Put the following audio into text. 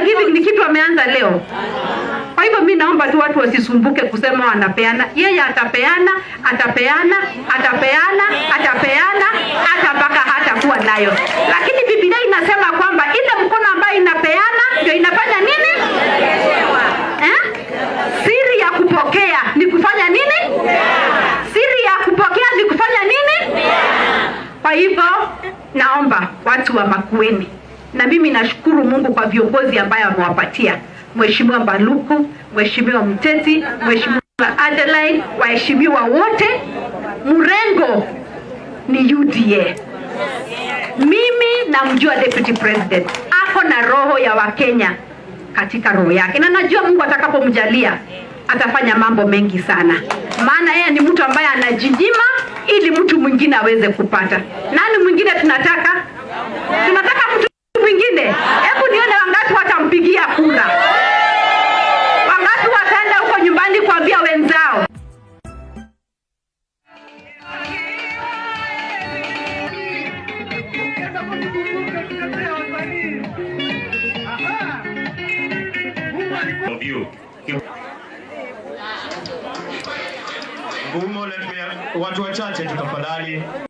giving ni kitu ameanza leo. Kwa hivyo mi naomba tu watu wasisumbuke kusema wanapeana. Yeye atapeana, atapeana, atapeana, atapeana hata mpaka hatakuwa nayo. Lakini Biblia inasema kwamba ile mkono ambayo inapeana ndio inafanya nini? Eh? Siri ya kupokea ni kufanya nini? Siri ya kupokea ni kufanya nini? Kwa hivyo naomba watu wa Makueni, na mimi nashukuru Mungu kwa viongozi ambayo amewapatia Mheshimiwa Mbaluku, Mheshimiwa Mteti, Mheshimiwa Adeline, waheshimiwa wote. Mrengo ni UDA. Mimi namjua Deputy President ako na roho ya Wakenya katika roho yake, na najua Mungu atakapomjalia atafanya mambo mengi sana, maana yeye ni mtu ambaye anajinyima ili mtu mwingine aweze kupata. Nani mwingine tunataka? Tunataka mtu mwingine? Hebu nione wangapi watampigia kura, wangapi wataenda huko nyumbani kuambia wenzao watu wachache tu tafadhali.